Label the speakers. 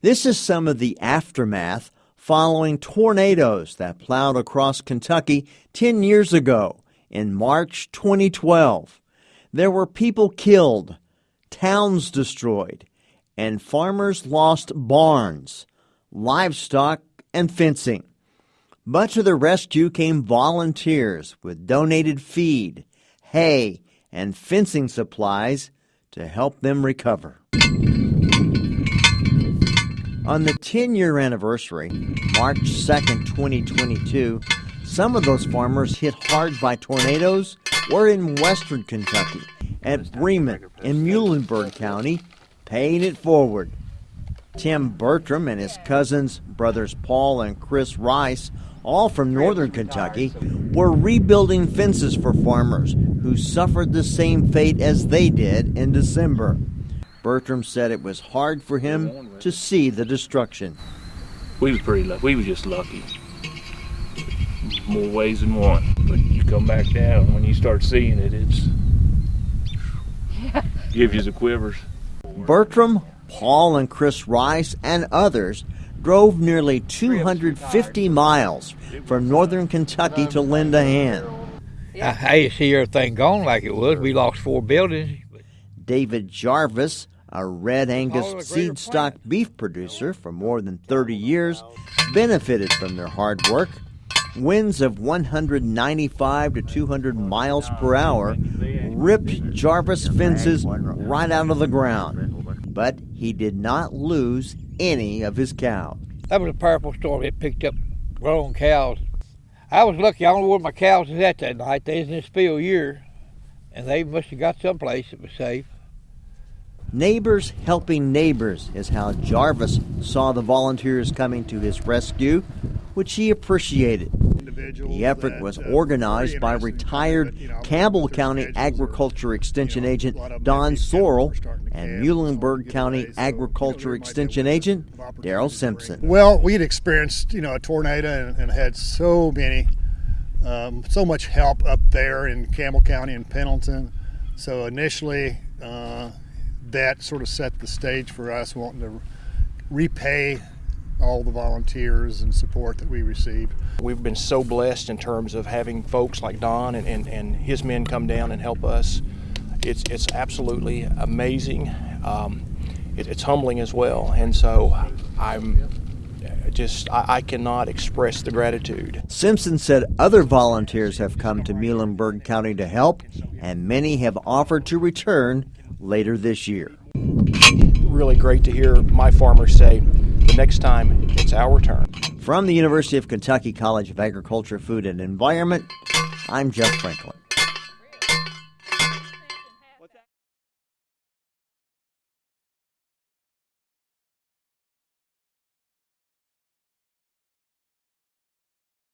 Speaker 1: This is some of the aftermath following tornadoes that plowed across Kentucky 10 years ago in March 2012. There were people killed, towns destroyed, and farmers lost barns, livestock, and fencing. But to the rescue came volunteers with donated feed, hay, and fencing supplies to help them recover. On the 10 year anniversary, March 2nd, 2022, some of those farmers hit hard by tornadoes were in western Kentucky at Bremen in Muhlenberg County, paying it forward. Tim Bertram and his cousins, brothers Paul and Chris Rice, all from northern Kentucky, were rebuilding fences for farmers who suffered the same fate as they did in December. Bertram said it was hard for him to see the destruction.
Speaker 2: We was pretty lucky. We was just lucky. More ways than one. But you come back down when you start seeing it, it's gives you the quivers.
Speaker 1: Bertram, Paul, and Chris Rice and others drove nearly 250 miles from northern Kentucky to lend a hand.
Speaker 3: I hate to see everything gone like it was. We lost four buildings.
Speaker 1: David Jarvis, a red Angus seed stock beef producer for more than 30 years, benefited from their hard work. Winds of 195 to 200 miles per hour ripped Jarvis fences right out of the ground, but he did not lose any of his cows.
Speaker 3: That was a powerful storm. It picked up grown cows. I was lucky. I don't know where my cows was at that night. They was in this field year, and they must have got someplace that was safe.
Speaker 1: Neighbors helping neighbors is how Jarvis saw the volunteers coming to his rescue, which he appreciated. The effort was organized by retired Campbell County Agriculture Extension Agent Don Sorrell and Muhlenberg County Agriculture Extension Agent Daryl Simpson.
Speaker 4: Well, we had experienced, you know, a tornado and, and had so many, um, so much help up there in Campbell County and Pendleton. So initially, uh, that sort of set the stage for us wanting to repay all the volunteers and support that we received.
Speaker 5: We've been so blessed in terms of having folks like Don and, and, and his men come down and help us. It's, it's absolutely amazing. Um, it, it's humbling as well. And so I'm just, I, I cannot express the gratitude.
Speaker 1: Simpson said other volunteers have come to Muhlenberg County to help, and many have offered to return later this year.
Speaker 5: Really great to hear my farmers say, the next time it's our turn.
Speaker 1: From the University of Kentucky College of Agriculture, Food and Environment, I'm Jeff Franklin.